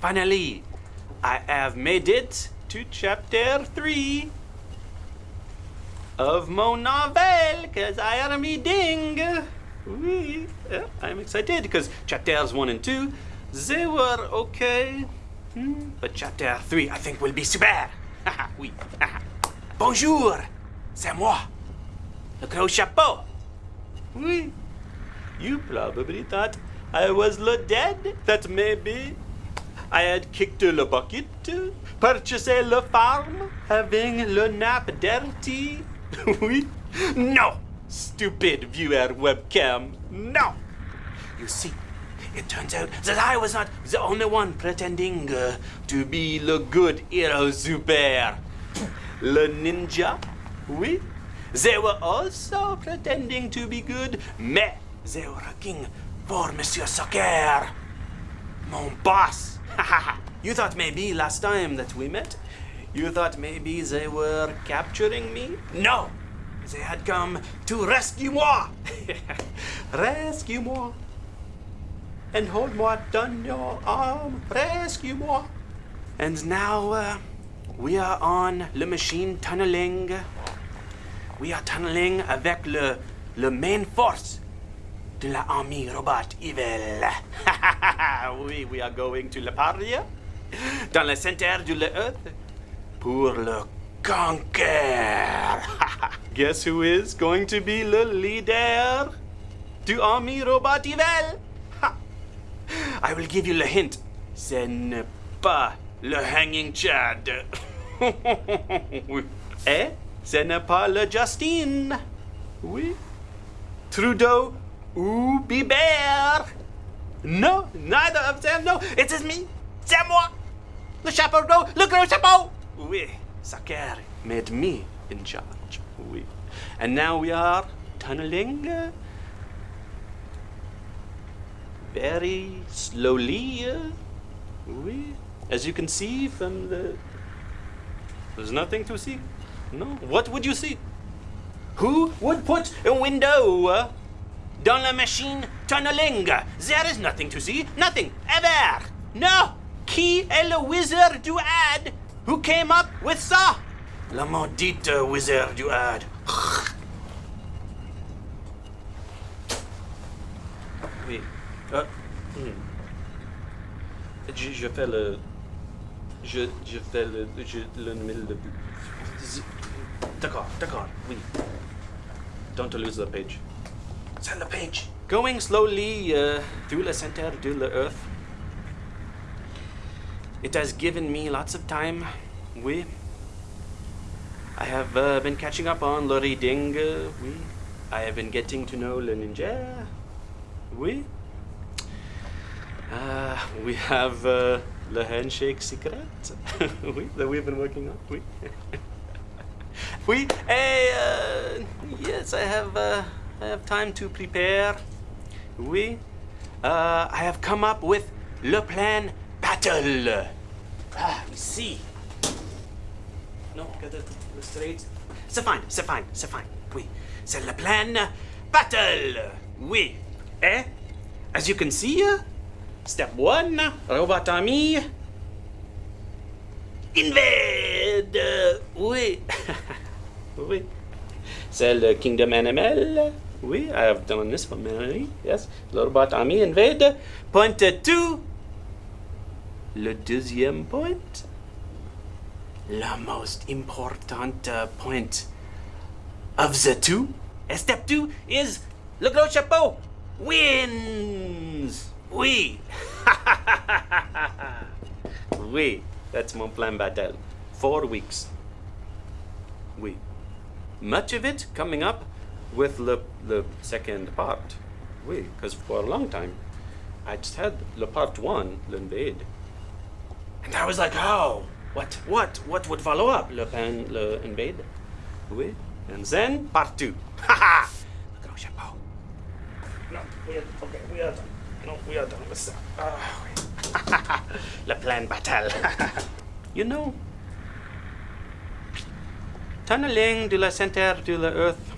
finally, I have made it to chapter 3 of my novel because I am reading. Oui, I'm excited because chapters 1 and 2, they were okay. Hmm, But chapter 3, I think, will be super. Bonjour, c'est moi, le gros chapeau. Oui. You probably thought I was le dead, that maybe I had kicked le bucket, purchased le farm, having le nap dirty. oui. No, stupid viewer webcam. No. You see, it turns out that I was not the only one pretending uh, to be the good hero super. Le ninja, oui. They were also pretending to be good, mais they were working for Monsieur Soccer, mon boss. you thought maybe last time that we met, you thought maybe they were capturing me? No, they had come to rescue moi. rescue moi. And hold moi on your arm. Rescue moi. And now uh, we are on le machine tunneling. We are tunneling avec le, le main force de la armée robot evil. oui, we are going to Le Paria, dans le centre de l'Earth, pour le conquer. Guess who is going to be le leader du armée robot evil? Ha. I will give you le hint. Ce n'est pas le hanging Chad. Et ce n'est pas le Justine. Oui. Trudeau ou Bieber. No, neither of them. No, it is me. C'est moi. Le chapeau gros, le gros chapeau. Oui, Saker made me in charge. Oui. And now we are tunneling uh, very slowly. uh, Oui. As you can see from the. There's nothing to see. No. What would you see? Who would put a window uh, dans la machine tunneling? There is nothing to see. Nothing. Ever. No. Qui est le wizard du ad who came up with ça? Le maudite wizard du ad. Oui. Euh, hmm. je, je fais le. Je, je fais le. Je, le de. D'accord, d'accord, oui. Don't lose the page. The page. Going slowly uh, through the center to the earth. It has given me lots of time. Oui. I have uh, been catching up on le reading. Uh. I have been getting to know le ninja. Oui. Uh, we have uh, le handshake secret. that we've been working on. Oui. oui. Hey, uh, yes, I have. Uh, I have time to prepare. Oui. Uh, I have come up with le plan battle. Ah, we see. No, get it straight. C'est fine, c'est fine, c'est fine. Oui. C'est le plan battle. Oui. Eh? As you can see, step one, robot army. Invade! Oui. oui. C'est le Kingdom Animal. I have done this for many. Yes. Le robot army invade. Point two. Le deuxième point. Le most important uh, point of the two. Step two is Le Gros Chapeau wins. Oui. oui. That's mon plan battle. Four weeks. Oui. Much of it coming up with the, the second part. Oui, because for a long time, I just had the part one, l'invade. And I was like, oh, what, what, what would follow up? Le Pen, le invade? Oui. And then part two. Ha ha! Gros chapeau. No, we are, okay, we are done. No, we are done with that. Ah, oui. le plan battle. you know, tunneling de la center de la earth.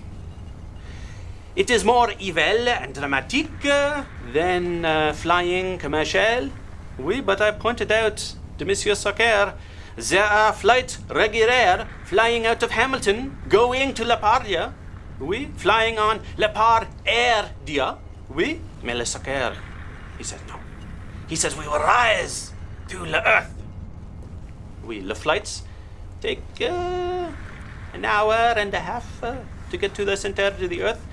It is more evil and dramatique than uh, flying commercial. Oui, but I pointed out to Monsieur Soccer there are flights regular flying out of Hamilton, going to La Pardia. Oui, flying on La Part Air Dia. Oui, mais le Soccer. He says no. He says we will rise to the earth. Oui, the flights take uh, an hour and a half uh, to get to the center of the earth.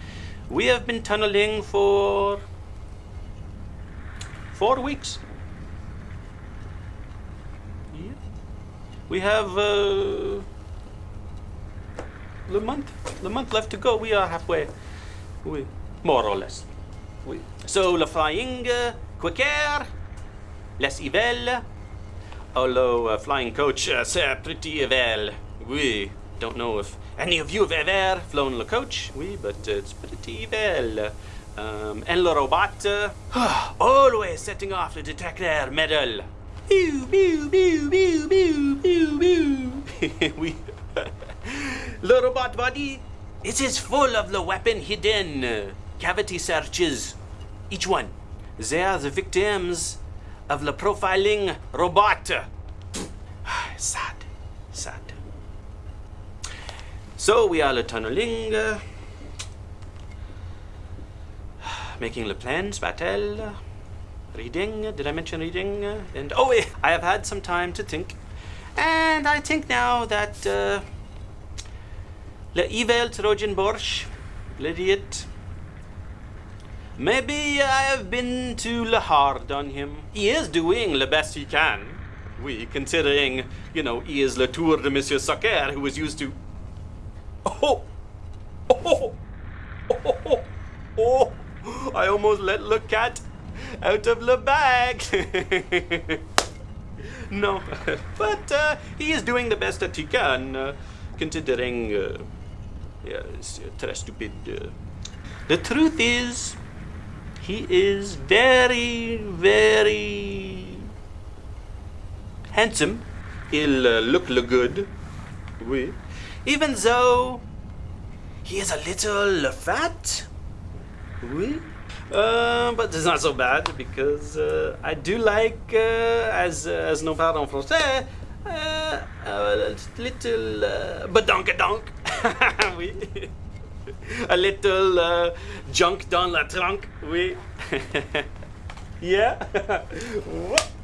We have been tunneling for four weeks. We have uh, the month, the month left to go. We are halfway. We, more or less. We. So le flying uh, quicker, less evil. Although uh, flying coach, uh, pretty well. We don't know if any of you have ever flown le coach. Oui, but uh, it's pretty well. Um, and le robot, uh, always setting off the detector metal. Pew, pew, pew, pew, pew, pew, pew. we, robot body, it is full of the weapon hidden. cavity searches. Each one. They are the victims of the profiling robot. sad, sad. So we are le tunneling, making le plans, battle, reading. Did I mention reading? And oh, I have had some time to think, and I think now that uh, le evil Trojan Borsch, l'idiot. Maybe I have been too hard on him. He is doing the best he can. We, considering, you know, he is le tour de Monsieur Soccer, who was used to. Oh! Oh! Oh! Oh! oh. I almost let the cat out of the bag. no, but uh, he is doing the best that he can, uh, considering. Uh, yeah, it's uh, très stupid. Uh. The truth is, he is very, very handsome. He'll uh, look le good. Oui. Even though he is a little fat. Oui. Uh, but it's not so bad because uh, I do like, uh, as as nos parle en français, uh, a little uh, badonkadonk. oui. a little uh, junk dans la trunk. Oui. yeah.